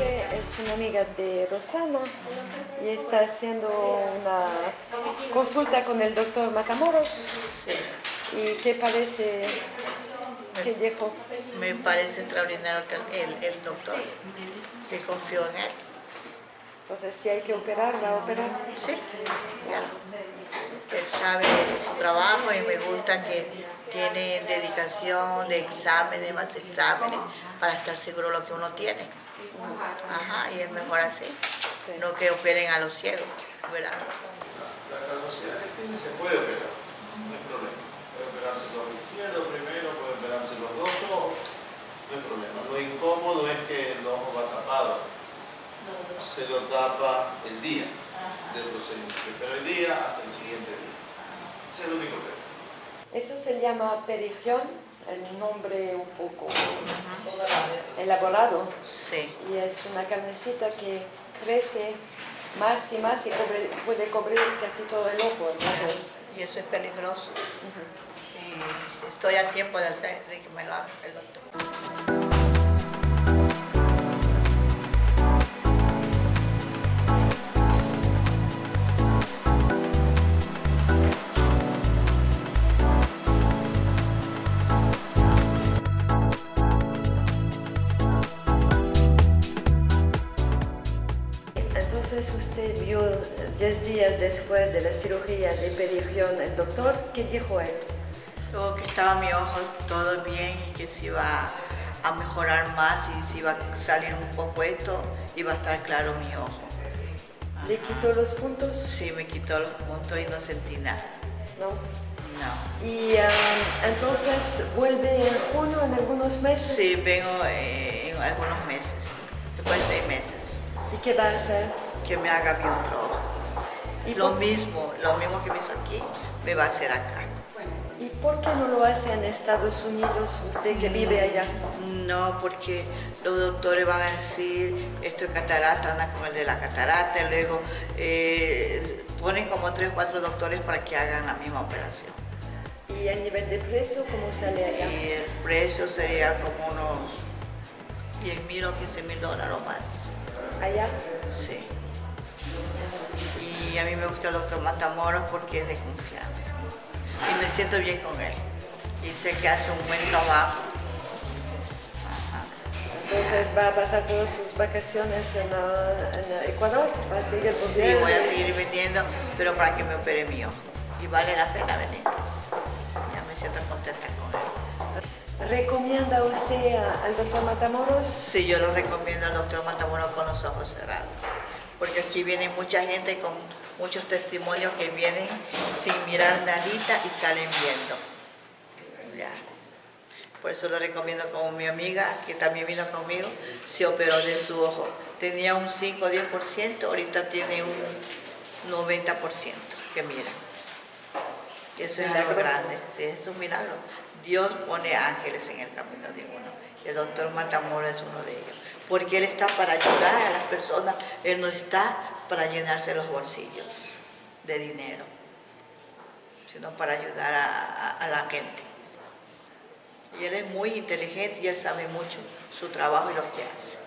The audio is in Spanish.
es una amiga de Rosana y está haciendo una consulta con el doctor Matamoros. ¿Y qué parece que dijo? me parece extraordinario el, el doctor, que confío en él. Entonces, si hay que operar, va a operar. Sí, ya. Él sabe trabajo y me gusta que tiene dedicación de exámenes, más exámenes, para estar seguro de lo que uno tiene. Ajá, y es mejor así, no que operen a los ciegos, ¿verdad? La, la calvosidad que tiene se puede operar, no hay problema. Puede operarse el ojo izquierdo primero, puede operarse los dos ojos, no hay problema. Lo incómodo es que el ojo va tapado, se lo tapa el día del procedimiento, pero el día hasta el siguiente día. Es el único problema. Eso se llama perigión, el nombre un poco elaborado. Sí, Y es una carnecita que crece más y más y cubre- puede cubrir casi todo el ojo. Entonces, y eso es peligroso. Y estoy a tiempo de, hacer, de que me lo haga el doctor. Usted vio 10 días después de la cirugía de perigión el doctor, ¿qué dijo él? Luego que estaba mi ojo todo bien y que se iba a mejorar más y se iba a salir un poco esto, iba a estar claro mi ojo. ¿Le quitó los puntos? Sí, me quitó los puntos y no sentí nada. No. No. Y ah, entonces vuelve en junio en algunos meses. Sí, vengo eh, en algunos meses, después de seis meses, ¿Y qué va a hacer? que me haga bien otro ojo. ¿Y Lo mismo, lo mismo que me hizo aquí, me va a hacer acá. ¿Y por qué no lo hace en Estados Unidos, usted que vive allá? No, porque los doctores van a decir, esto es catarata, anda con el de la catarata, y luego eh, ponen como tres o cuatro doctores para que hagan la misma operación. ¿Y el nivel de precio cómo sale allá? Y el precio sería como unos 10 mil o 15 mil dólares o más. Allá. Sí. Y a mí me gusta el doctor Matamoros porque es de confianza. Y me siento bien con él. Y sé que hace un buen trabajo. Ajá. Entonces va a pasar todas sus vacaciones en, en Ecuador, va a seguir Sí, voy a seguir vendiendo, pero para que me opere mi ojo. Y vale la pena venir. Ya me siento contenta con él. ¿Recomienda usted al doctor Matamoros? Sí, yo lo recomiendo al doctor Matamoros con los ojos cerrados. Porque aquí viene mucha gente con muchos testimonios que vienen sin mirar nadita y salen viendo. Ya. Por eso lo recomiendo como mi amiga, que también vino conmigo, se operó de su ojo. Tenía un 5 o 10%, ahorita tiene un 90% que mira. Eso es algo grande, sí, es un milagro. Dios pone ángeles en el camino de uno. El doctor Matamoros es uno de ellos. Porque Él está para ayudar a las personas, Él no está para llenarse los bolsillos de dinero, sino para ayudar a, a- a la gente. Y Él es muy inteligente y Él sabe mucho su trabajo y lo que hace.